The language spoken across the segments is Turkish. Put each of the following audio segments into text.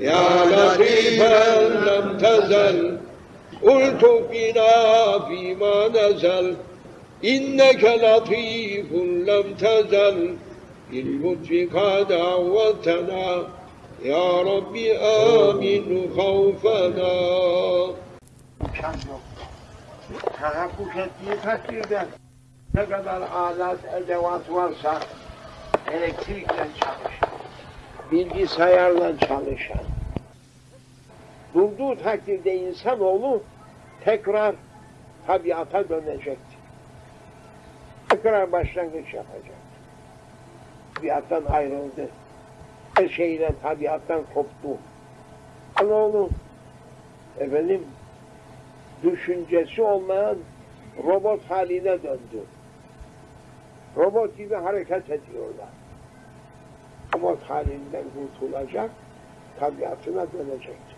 يا لطيفا لم تزل. قلت بنا فيما نزل. إنك لطيف لم تزل. بالمدف قد عوتنا يا ربي آمن خوفنا. ne kadar alat, edevat varsa elektrikle çalışır. Bilgisayarla çalışan, bulduğu takdirde insanoğlu tekrar tabiata dönecektir. Tekrar başlangıç yapacak. Tabiattan ayrıldı. Her şeyle tabiattan koptu. Anoğlu efendim düşüncesi olmayan robot haline döndü. Robot gibi hareket ediyorlar. Robot halinden kurtulacak, tabiatına dönecektir.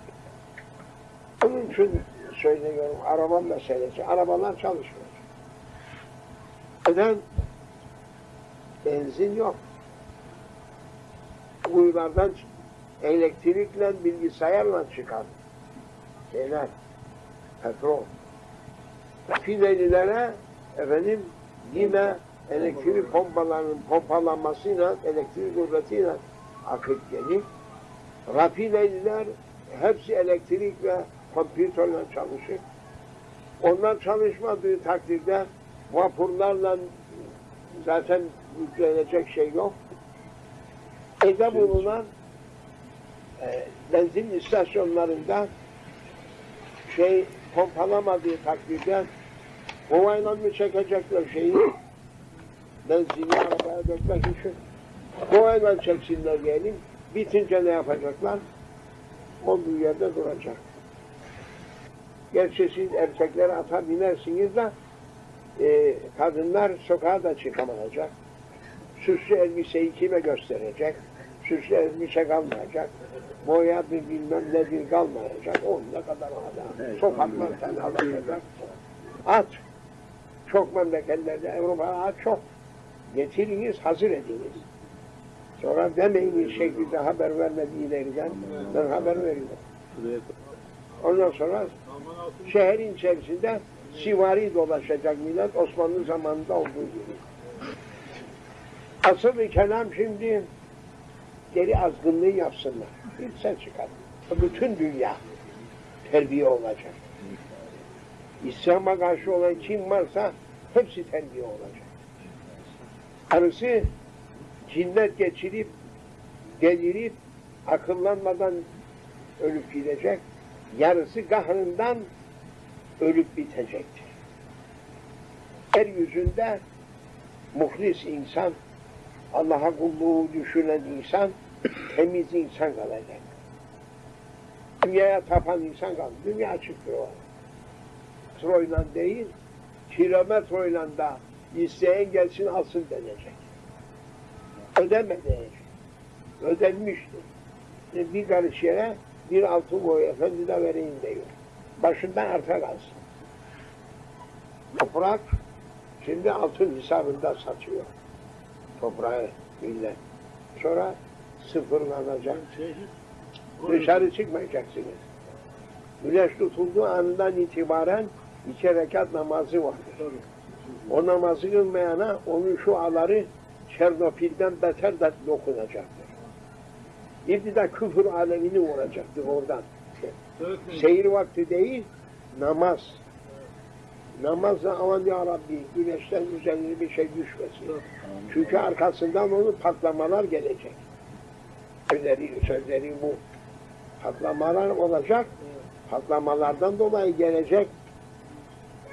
Onun için söylüyorum, araba meselesi, arabalar çalışmıyor. Neden? Benzin yok. Kuyulardan elektrikle, bilgisayarla çıkan şeyler, petrol. Rafinerilere efendim yine elektrik pompalarının pompalanmasıyla, elektrik kuvvetiyle akıp gelir. Rafineriler hepsi elektrik ve kompütörle çalışır. Onlar çalışmadığı takdirde vapurlarla zaten yüklenecek şey yok. Evde bulunan e, benzin istasyonlarında şey pompalamadığı takdirde kovayla mı çekecekler şeyi benzini arabaya dökmek için kovayla çeksinler diyelim bitince ne yapacaklar olduğu yerde duracak gerçi siz erkekler ata binersiniz de e, kadınlar sokağa da çıkamayacak süslü elbiseyi kime gösterecek süslü elbise kalmayacak boya bir bilmem nedir kalmayacak. On ne kadar adam. Sokaklar fenalaşacak. At. Çok memleketlerde Avrupa'da at çok. Getiriniz, hazır ediniz. Sonra demeyiniz şekilde haber vermediğilerinden ben haber veriyorum. Ondan sonra şehrin içerisinde sivari dolaşacak millet Osmanlı zamanında olduğu gibi. Asıl kelam şimdi geri azgınlığı yapsınlar. Bir sen çıkar. Bütün dünya terbiye olacak. İslam'a karşı olan kim varsa hepsi terbiye olacak. Arısı cinnet geçirip, delirip, akıllanmadan ölüp gidecek. Yarısı kahrından ölüp bitecektir. Yeryüzünde muhlis insan, Allah'a kulluğu düşünen insan, temiz insan kalacak. Dünyaya tapan insan kaldı. Dünya çıkıyor. Metroyla değil, kilometreyle da isteyen gelsin alsın denecek. Ödeme diyecek. Ödenmiştir. E, bir karış yere bir altın boy efendi de vereyim diyor. Başından arta kalsın. Toprak şimdi altın hesabında satıyor. Toprağı millet. Sonra sıfırlanacak. Dışarı çıkmayacaksınız. Güneş tutulduğu anından itibaren iki rekat namazı vardır. O namazı kılmayana onun şu aları Çernopil'den beter de dokunacaktır. İbtida küfür alemini vuracaktır oradan. Seyir vakti değil, namaz. Namazla aman ya Rabbi güneşten üzerine bir şey düşmesin. Çünkü arkasından onu patlamalar gelecek. Sözleri, sözleri bu. Patlamalar olacak. Patlamalardan dolayı gelecek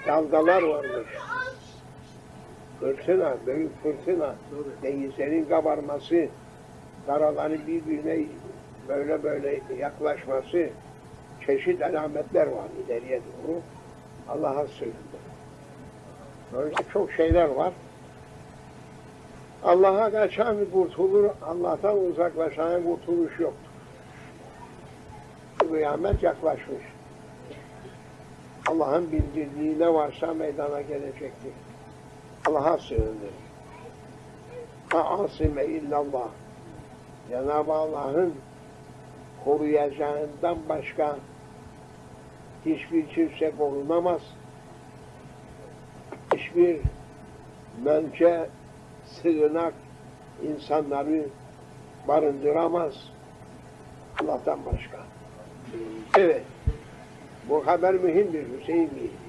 dalgalar varmış. Fırtına, büyük fırtına, denizlerin kabarması, karaların birbirine böyle böyle yaklaşması, çeşit alametler var ileriye doğru. Allah'a sığındı. Böyle çok şeyler var. Allah'a kaçan kurtulur, Allah'tan uzaklaşan kurtuluş yoktur. Kıyamet yaklaşmış. Allah'ın bildirdiği ne varsa meydana gelecektir. Allah'a sığınır. Asime illallah. Cenab-ı Allah'ın koruyacağından başka hiçbir kimse korunamaz. Hiçbir mönce, sığınak insanları barındıramaz. Allah'tan başka. Evet. Bu haber mühimdir Hüseyin Bey.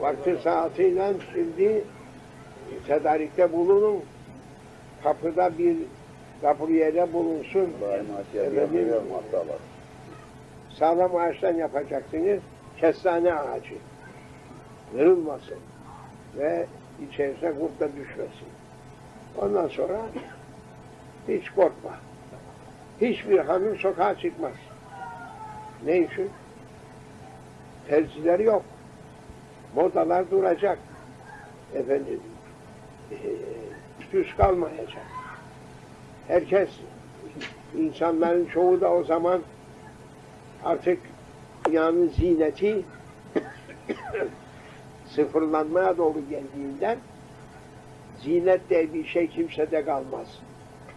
Vakti saatiyle şimdi tedarikte bulunun. Kapıda bir kapıyede bulunsun. Efendim, sağlam ağaçtan yapacaksınız. Kestane ağacı. Kırılmasın. Ve içerisine kurt da düşmesin. Ondan sonra hiç korkma. Hiçbir hanım sokağa çıkmaz. Ne için? Terziler yok. Modalar duracak. Efendim, eee, düz kalmayacak. Herkes, insanların çoğu da o zaman artık dünyanın zineti sıfırlanmaya doğru geldiğinden zinet diye bir şey kimsede kalmaz.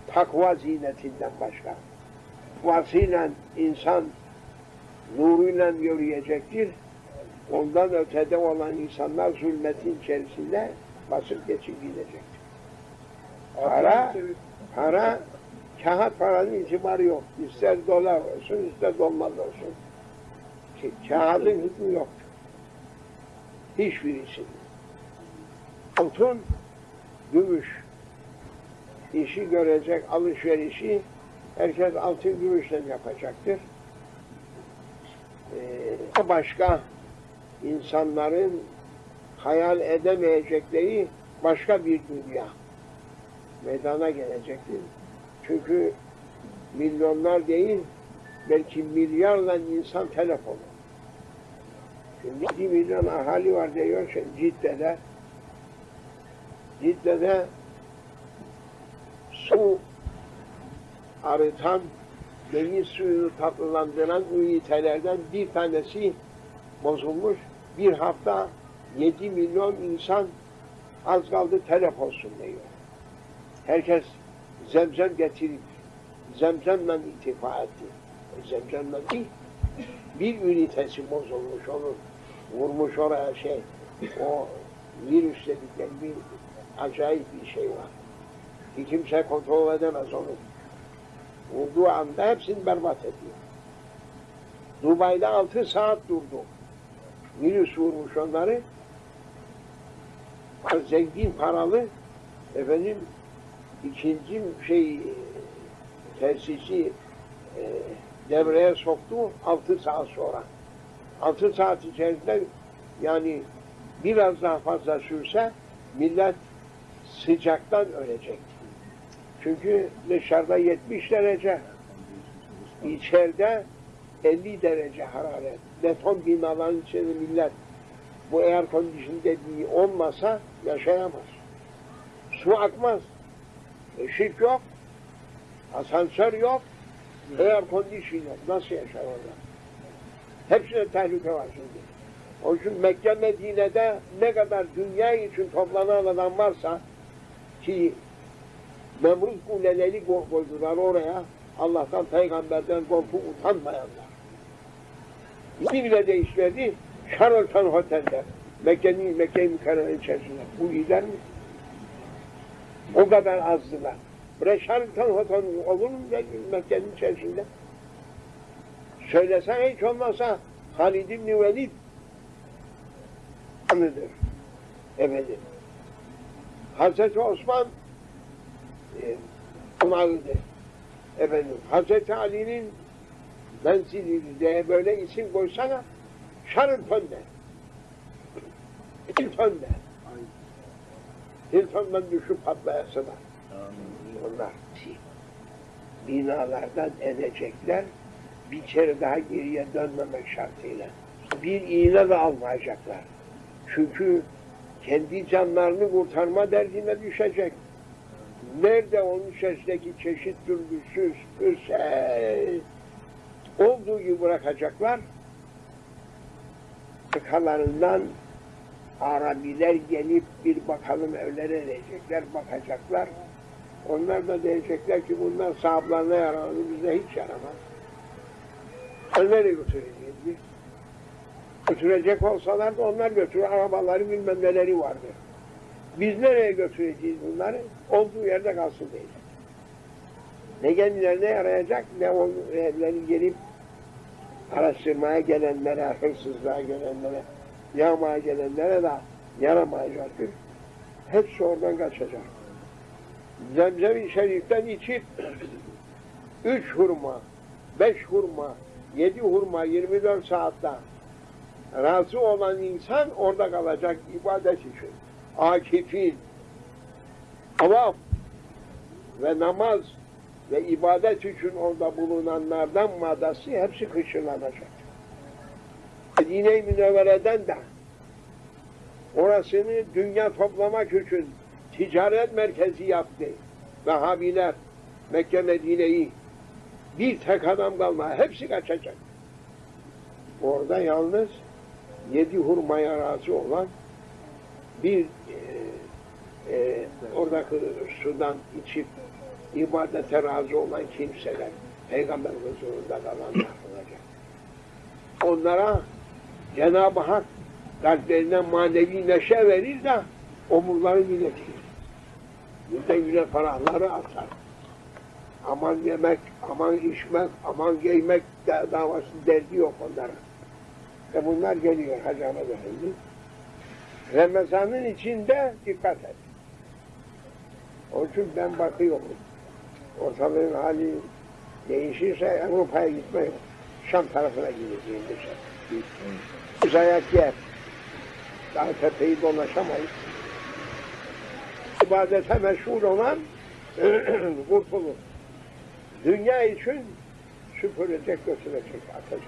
Takva zinetinden başka. Takvasıyla insan nuruyla yürüyecektir. Ondan ötede olan insanlar zulmetin içerisinde basıp geçip gidecektir. Para, para, kağıt paranın itibarı yok. İster dolar olsun, ister dolmaz olsun. Ka- Kağıdın hükmü yok. Hiçbirisi. Altın, gümüş. işi görecek alışverişi herkes altın gümüşle yapacaktır. Ee, başka insanların hayal edemeyecekleri başka bir dünya meydana gelecektir. Çünkü milyonlar değil, belki milyarla insan telefonu. Şimdi 1 milyon ahali var diyor şimdi Cidde'de. Cidde'de su arıtan, deniz suyunu tatlılandıran ünitelerden bir tanesi bozulmuş. Bir hafta 7 milyon insan az kaldı telef olsun diyor. Herkes zemzem getirip zemzemle itifa etti. E, zemzemle değil. Bir ünitesi bozulmuş onun. Vurmuş oraya şey. O virüs dedikleri bir acayip bir şey var. Ki kimse kontrol edemez onu. Vurduğu anda hepsini berbat ediyor. Dubai'de altı saat durdu. Virüs vurmuş onları. Zengin paralı efendim ikinci şey tesisi e, devreye soktu altı saat sonra. Altı saat içerisinde yani biraz daha fazla sürse millet sıcaktan ölecek. Çünkü dışarıda 70 derece, içeride 50 derece hararet. Beton binaların içinde millet bu air condition dediği olmasa yaşayamaz. Su akmaz. Işık yok. Asansör yok. Air condition yok. Nasıl yaşar orada? Hepsine tehlike var şimdi. O için Mekke Medine'de ne kadar dünya için toplanan adam varsa ki Nemrut kuleleri ko- koydular oraya. Allah'tan, peygamberden korkup utanmayanlar. Bir bile değişmedi. Charlton Otel'de. Mekke'nin, Mekke-i Mükerreme içerisinde. Bu gider mi? O kadar azdılar. Buraya Charlton Otel olur mu Mekke'nin içerisinde? Söylesen hiç olmazsa Halid İbni Velid anıdır. Efendim. Hazreti Osman e, onarıdır. Efendim. Hazreti Ali'nin menzili diye böyle isim koysana Charlton de. Hilton de. Hilton'dan düşüp patlayasılar. Onlar binalardan edecekler bir kere daha geriye dönmemek şartıyla. Bir iğne de almayacaklar. Çünkü kendi canlarını kurtarma derdine düşecek. Nerede onun içerisindeki çeşit türlüsüz, pürse olduğu gibi bırakacaklar. Arkalarından Arabiler gelip bir bakalım evlere diyecekler, bakacaklar. Onlar da diyecekler ki bunlar sahiplerine yarar, bize hiç yaramaz. Nereye götüreceğiz biz? Götürecek olsalar da onlar götürür. Arabaları bilmem neleri vardır. Biz nereye götüreceğiz bunları? Olduğu yerde kalsın diye. Ne kendilerine yarayacak ne o evleri gelip araştırmaya gelenlere, hırsızlığa gelenlere, yağmaya gelenlere de yaramayacaktır. Hepsi oradan kaçacak. Zemzem-i Şerif'ten içip üç hurma, beş hurma, yedi hurma 24 saatte razı olan insan orada kalacak ibadet için. Akifin, avam ve namaz ve ibadet için orada bulunanlardan madası hepsi kışırlanacak. Medine-i Münevvere'den de orasını dünya toplamak için ticaret merkezi yaptı. Vahabiler Mekke Medine'yi bir tek adam kalma hepsi kaçacak. Orada yalnız yedi hurmaya razı olan bir e, e, oradaki sudan içip ibadete razı olan kimseler Peygamber huzurunda kalanlar olacak. Onlara Cenab-ı Hak kalplerine manevi neşe verir de omurları iletir. Yüzde yüze ferahları atar. Aman yemek, aman içmek, aman giymek davası derdi yok onlara. Ve bunlar geliyor Hacı Ahmet Efendi. Ramazan'ın içinde dikkat et. Onun için ben bakıyorum. Ortalığın hali değişirse Avrupa'ya gitme yok. Şam tarafına gideceğim dışarı. Biz ayak yer. Daha tepeyi dolaşamayız. İbadete meşhur olan kurtulur. Dünya için süpürecek, götürecek, atacak.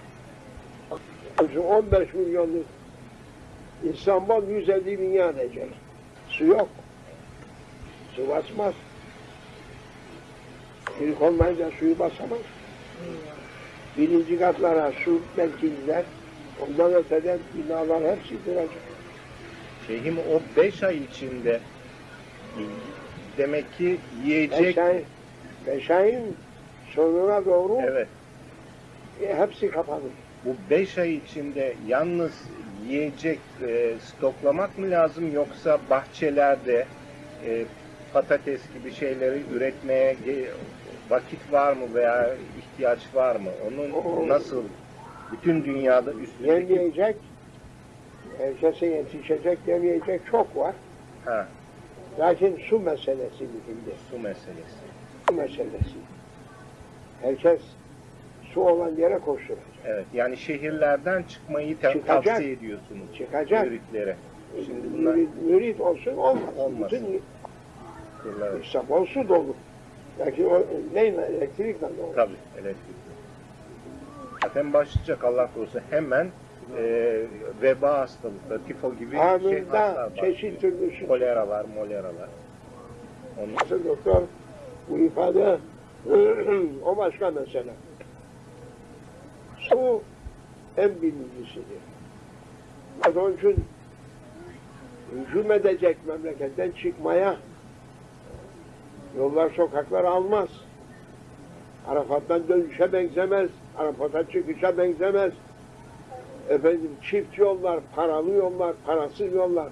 Şu 15 milyonluk İstanbul 150 milyon edecek. Su yok. Su basmaz. Çelik olmayınca suyu basamaz. Birinci katlara su belki gider. Ondan öteden binalar hepsi duracak. Şeyhim o beş ay içinde demek ki yiyecek Beş ay, beş ayın sonuna doğru evet e, hepsi kapanır. bu beş ay içinde yalnız yiyecek e, stoklamak mı lazım yoksa bahçelerde e, patates gibi şeyleri üretmeye vakit var mı veya ihtiyaç var mı? Onun nasıl bütün dünyada üstündeki Yemeyecek, herkese yetişecek yemeyecek çok var. ha, Lakin su meselesi mühimdir. su meselesi. Su meselesi. Herkes su olan yere koşturacak. Evet yani şehirlerden çıkmayı te- Çıkacak. tavsiye ediyorsunuz Çıkacak. müritlere. Şimdi bunlar Mürit, mürit olsun olmasın. Olmasın. Bütün İstanbul su dolu. Lakin o neyle elektrikle dolu. Tabii elektrik. Zaten başlayacak Allah korusun hemen e, veba hastalıkları, tifo gibi şey Anında başlıyor. çeşit türlü Kolera var, molera var. Onun Nasıl doktor bu ifade o başka mesele. Su en birincisidir. Onun için hücum edecek memleketten çıkmaya yollar sokaklar almaz. Arafat'tan dönüşe benzemez. Arafat'a çıkışa benzemez. Efendim çift yollar, paralı yollar, parasız yollar.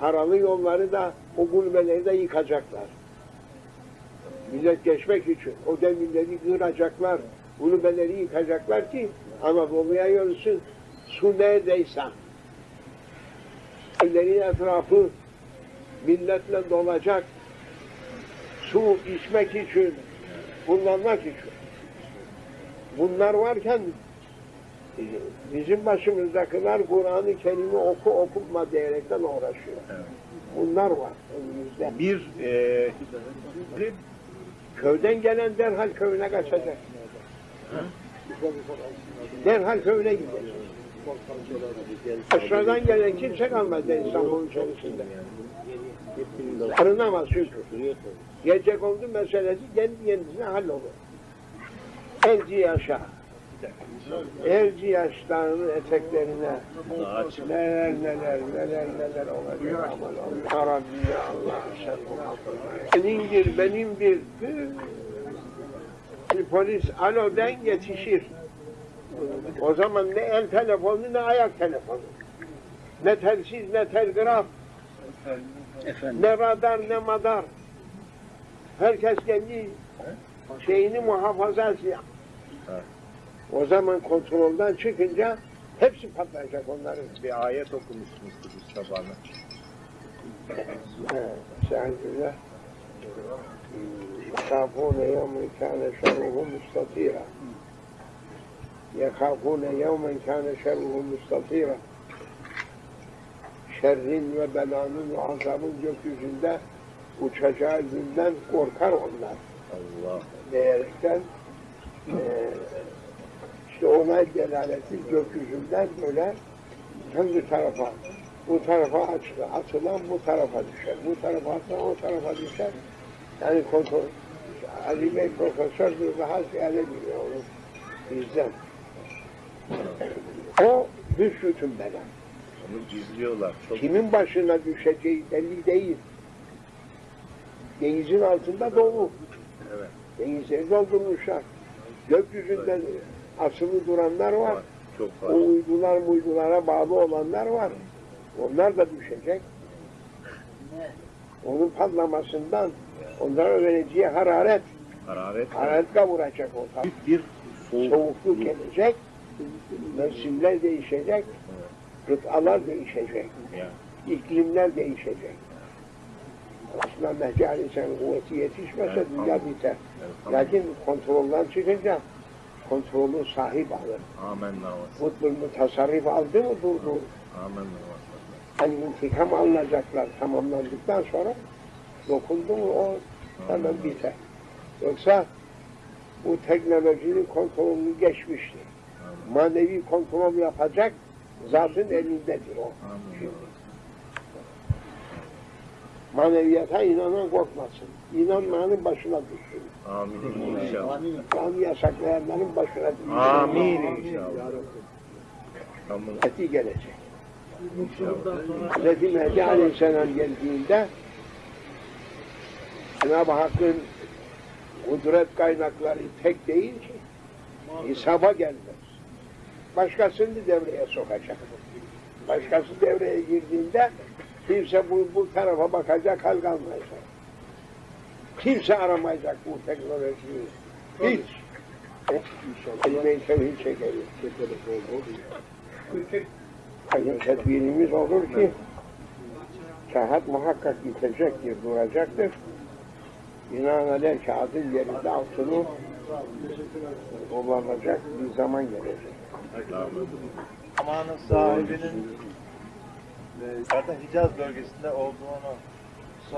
Paralı yolları da o gulbeleri de yıkacaklar. Millet geçmek için o demirleri kıracaklar, gulbeleri yıkacaklar ki Anadolu'ya yürüsün. Su neredeyse evlerin etrafı milletle dolacak. Su içmek için, kullanmak için. Bunlar varken bizim başımızdakiler Kur'an-ı Kerim'i oku okutma diyerekten uğraşıyor. Evet. Bunlar var önümüzde. bir e, bir- Köyden gelen derhal köyüne kaçacak. Derhal köyüne gidecek. Aşağıdan gelen kimse kalmadı İstanbul'un içerisinde. Arınamaz çünkü. Gelecek oldu meselesi kendi kendisine hallolur. Elci yaşa. Elci yaşlarının eteklerine neler neler neler neler olacak. Aman Allah Rabbi ya Allah sen Senindir benimdir. Bir polis alodan yetişir. O zaman ne el telefonu ne ayak telefonu. Ne telsiz ne telgraf. Ne radar ne madar. Herkes kendi şeyini muhafaza ediyor. Evet. O zaman kontrolden çıkınca hepsi patlayacak onların. Bir ayet okumuştunuz Kudüs sabahına. Estağfirullah. يخافون يوما كان شره مستطيرا يخافون يوما كان شره مستطيرا Şerrin ve belanın ve azabın gökyüzünde uçacağı günden korkar onlar Allah. diyerekten eee işte ona delaleti gökyüzünden böyle hangi tarafa bu tarafa açtı, atılan bu tarafa düşer. Bu tarafa atılan o tarafa düşer. Yani kontrol. Ali Bey profesördür daha ziyade onu bizden. O büsbütün bela. Onu gizliyorlar. Çok Kimin başına düşeceği belli değil. Denizin altında dolu. Evet. Denizleri doldurmuşlar. Gökyüzünde asılı duranlar var. var. Çok O var. uydular uydulara bağlı olanlar var. Onlar da düşecek. Onun patlamasından onlara vereceği hararet, Hararet hararet kavuracak o. Büyük bir soğuk. Soğukluk gelecek, mevsimler değişecek, kıtalar değişecek, iklimler değişecek. Aslında Mehdi Aleyhisselam'ın kuvveti yetişmese Evet, dünya biter. Evet. Lakin kontrolden çıkınca kontrolü sahip alır. Amen navası. Kutbul tasarruf aldı mı durdu. Amen navası. Hani intikam alınacaklar tamamlandıktan sonra dokundu mu o hemen biter. Yoksa bu teknolojinin kontrolünü geçmişti. Manevi kontrol yapacak zatın elindedir o. Maneviyata inanan korkmasın. İnanmayanın başına düşsün. Amin inşallah. Kanı yasaklayanların başına düşsün. Amin inşallah. Tamam. Eti gelecek. İnşallah. Hz. Mehdi Aleyhisselam geldiğinde Cenab-ı Hakk'ın kudret kaynakları tek değil ki hesaba gelmez. Başkasını devreye sokacak. Başkası devreye girdiğinde kimse bu, bu tarafa bakacak hal kalmayacak. Kimse aramayacak bu teknolojiyi. Hiç. Kelime-i tevhid çekeriz. Hani tedbirimiz olur ki kağıt muhakkak bitecektir, duracaktır. Binaenaleyh kağıdın yerinde altını kullanacak bir zaman gelecek. zamanın sahibinin e, zaten Hicaz bölgesinde olduğunu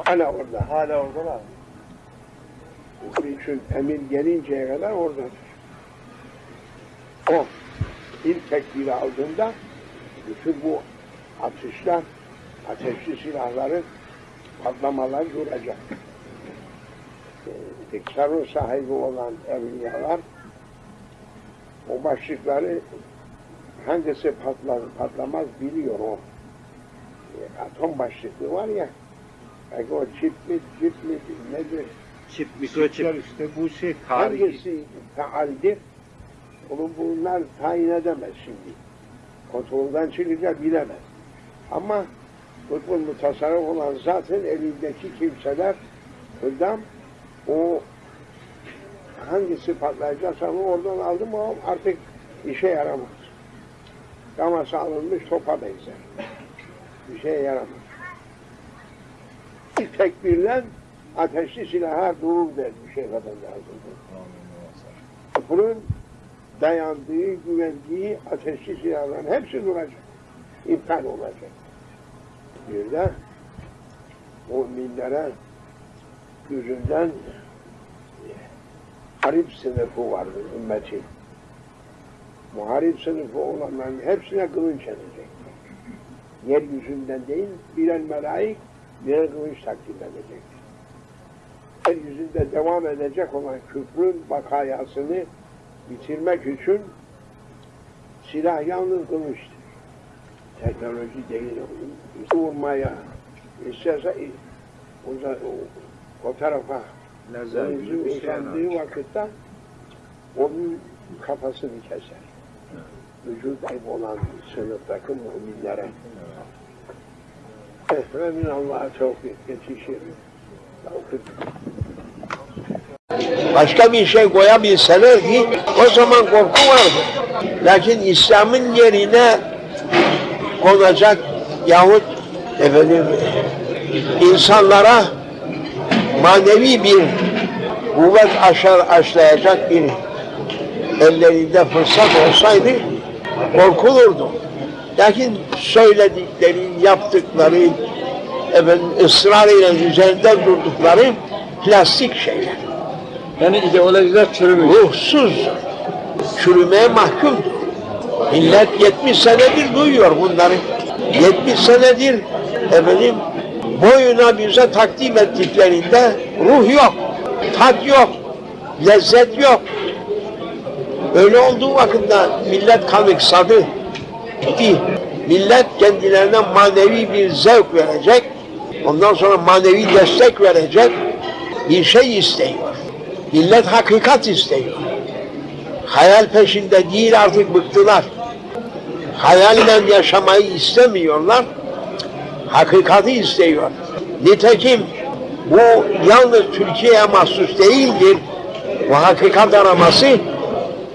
Hala orada. hala oradalar. Onun için emir gelinceye kadar oradadır. O ilk tekbiri aldığında bütün bu atışlar, ateşli silahların patlamalar duracak. Tasarruf sahibi olan evliyalar o başlıkları hangisi patlar, patlamaz biliyor o. Ee, atom başlıklı var ya, belki o çip mi, çip mi, nedir? Çip, Mikroçipler işte bu şey tarihi. Hangisi faaldir? Onu bunlar tayin edemez şimdi. Kontrolden çıkınca bilemez. Ama futbol mutasarrıf olan zaten elindeki kimseler hırdam o hangisi patlayacaksa onu oradan aldı mı o artık işe yaramaz. Gamasa alınmış topa benzer. Bir şeye yaramaz. İlk tekbirlen ateşli silahlar durur der bir şey kadar lazım. Bunun dayandığı, güvendiği ateşli silahların hepsi duracak. İptal olacak. Bir de müminlere yüzünden harip sınıfı vardır ümmetin. Muharip sınıfı olanların hepsine kılınç edecek. Yeryüzünden değil, birer melaik, birer kılıç takdim edecek. Yeryüzünde devam edecek olan küfrün bakayasını bitirmek için silah yalnız kılıçtır. Teknoloji değil. Vurmaya isterse o, o, tarafa Denizin bir şey vakitte onun kafasını keser. vücut olan sınıftaki müminlere. Esremin Allah'a çok yetişir. Başka bir şey koyabilselerdi o zaman korku vardı. Lakin İslam'ın yerine konacak yahut efendim insanlara manevi bir kuvvet aşar aşlayacak bir ellerinde fırsat olsaydı korkulurdu. Lakin söyledikleri, yaptıkları, efendim, ısrarıyla üzerinde durdukları plastik şeyler. Yani ideolojiler çürümüş. Ruhsuz, çürümeye mahkumdur. Millet 70 senedir duyuyor bunları. 70 senedir efendim boyuna bize takdim ettiklerinde ruh yok, tat yok, lezzet yok. Öyle olduğu vakitte millet kanıksadı. Gitti. Millet kendilerine manevi bir zevk verecek, ondan sonra manevi destek verecek bir şey istiyor. Millet hakikat istiyor. Hayal peşinde değil artık bıktılar. Hayalle yaşamayı istemiyorlar. Hakikati istiyor. Nitekim bu yalnız Türkiye'ye mahsus değildir. Bu hakikat araması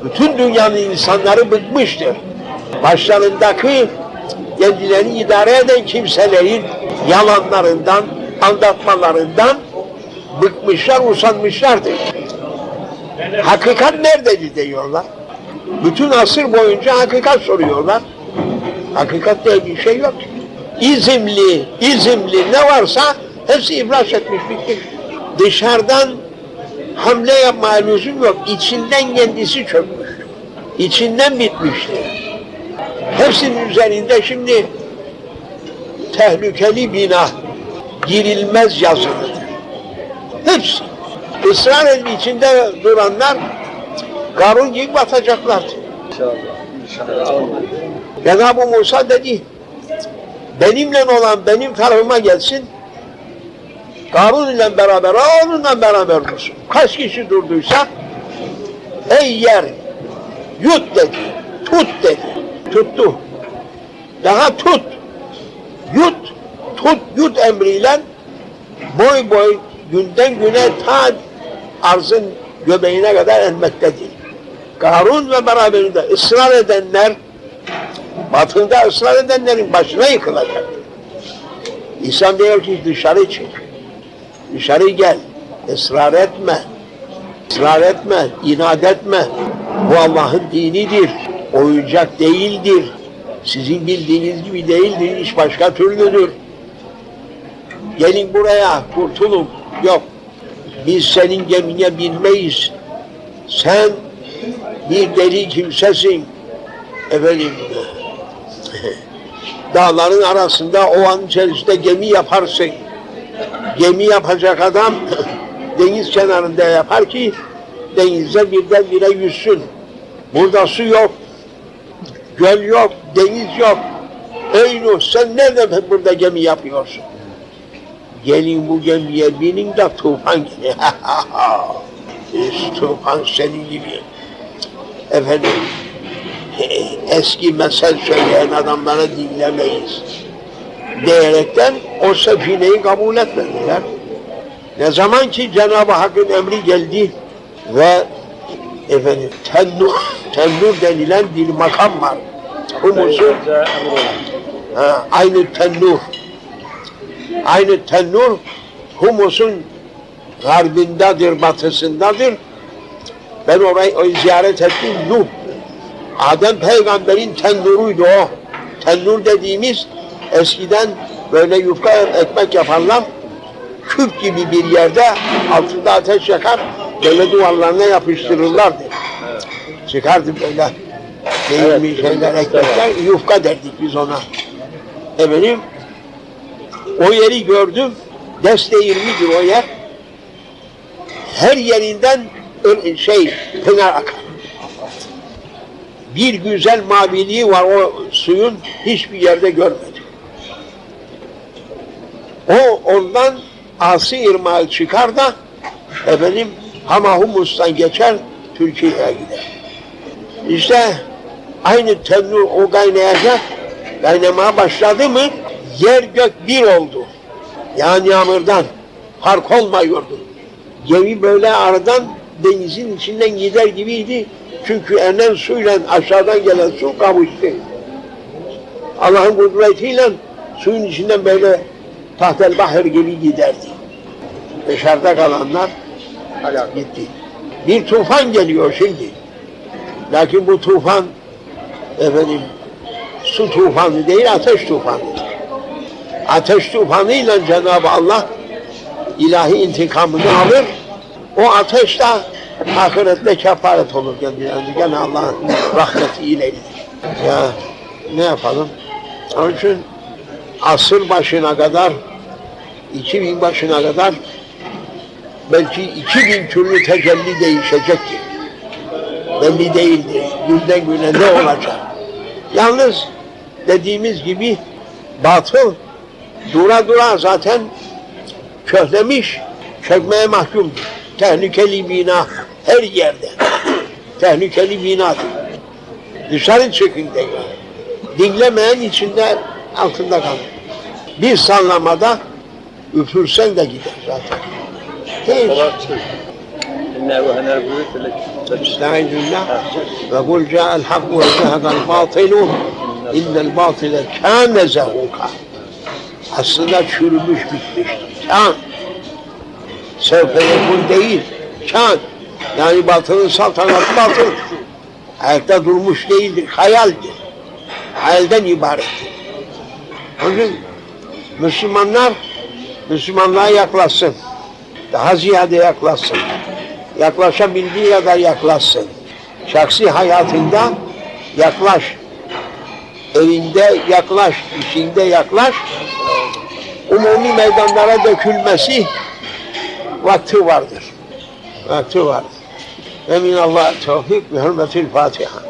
bütün dünyanın insanları bıkmıştır. Başlarındaki kendilerini idare eden kimselerin yalanlarından, aldatmalarından bıkmışlar, usanmışlardır. Hakikat nerededir diyorlar. Bütün asır boyunca hakikat soruyorlar. Hakikat diye bir şey yok. İzimli, izimli ne varsa hepsi iflas etmiş, bitmiş. Dışarıdan hamle yapmaya lüzum yok. İçinden kendisi çökmüş. İçinden bitmişti. Hepsinin üzerinde şimdi tehlikeli bina, girilmez yazılıdır. Hepsi. Israr edip içinde duranlar Karun gibi batacaklardı. Cenab-ı Musa dedi, benimle olan benim tarafıma gelsin, Karun ile beraber, onunla beraber dursun. Kaç kişi durduysa, ey yer, yut dedi, tut dedi, tuttu. Daha tut, yut, tut, yut emriyle boy boy günden güne ta arzın göbeğine kadar inmektedir. Karun ve beraberinde ısrar edenler, batında ısrar edenlerin başına yıkılacak. İnsan diyor ki dışarı çık, dışarı gel, ısrar etme, ısrar etme, inat etme. Bu Allah'ın dinidir, oyuncak değildir. Sizin bildiğiniz gibi değildir, iş başka türlüdür. Gelin buraya, kurtulun. Yok, biz senin gemine binmeyiz. Sen bir deli kimsesin. Efendim, dağların arasında o an içerisinde gemi yaparsın. Gemi yapacak adam deniz kenarında yapar ki denizde birdenbire yüzsün. Burada su yok, göl yok, deniz yok. Ey Nuh sen nerede burada gemi yapıyorsun? Gelin bu gemiye binin de tufan tufan senin gibi. Efendim, eski mesel söyleyen adamları dinlemeyiz. Diyerekten o sefineyi kabul etmediler. Ne zaman ki Cenab-ı Hakk'ın emri geldi ve efendim tennur, tennur denilen bir makam var. Humusu, ha, aynı tennur. Aynı tennur humusun garbindadır, batısındadır. Ben orayı, ziyaret ettim. Nuh. Adem peygamberin tennuruydu o. Tennur dediğimiz eskiden böyle yufka ekmek yaparlar. Küp gibi bir yerde altında ateş yakar. Böyle duvarlarına yapıştırırlardı. Çıkardı böyle değilmiş şeyler, ekmekler. Yufka derdik biz ona. Efendim, o yeri gördüm. 20'dir o yer. Her yerinden şey pınar akar. Bir güzel maviliği var o suyun hiçbir yerde görmedim. O ondan Asi irmağı çıkar da efendim Hamahumus'tan geçer Türkiye'ye gider. İşte Aynı tennur o kaynayacak. Kaynamaya başladı mı yer gök bir oldu. Yani yağmurdan fark olmuyordu. Gemi böyle aradan denizin içinden gider gibiydi. Çünkü enen suyla aşağıdan gelen su kavuştu. Allah'ın kudretiyle suyun içinden böyle tahtel bahir gibi giderdi. Dışarıda kalanlar hala gitti. Bir tufan geliyor şimdi. Lakin bu tufan efendim su tufanı değil ateş tufanı. Ateş tufanıyla Cenab-ı Allah ilahi intikamını alır. O ateş de ahirette kefaret olur kendilerine. Gene Allah'ın rahmeti ileydir. Ya ne yapalım? Onun için asır başına kadar 2000 başına kadar belki 2000 türlü tecelli değişecektir. Belli değildir. Günden güne ne olacak? Yalnız dediğimiz gibi batıl dura dura zaten köhlemiş, çökmeye mahkumdur tehlikeli bina her yerde. tehlikeli bina. Dışarı çıkın tekrar. Dinlemeyen içinde altında kalır. Bir sallamada üfürsen de gider zaten. Hiç. Estağfirullah. Ve kul ca'al hakku ve zehekal batilu innel batile kâne zehuka. Aslında çürümüş bitmiştir. Kâne. Sevfe yekun değil. Kan. Yani batının saltanatı batıl. Ayakta durmuş değildir. Hayaldir. Hayalden ibarettir. Onun Müslümanlar Müslümanlığa yaklaşsın. Daha ziyade yaklaşsın yaklaşabildiği kadar yaklaşsın. Şahsi hayatında yaklaş. Evinde yaklaş, işinde yaklaş. Umumi meydanlara dökülmesi vakti vardır. Vakti vardır. Ve minallah tevfik ve hürmetil Fatiha.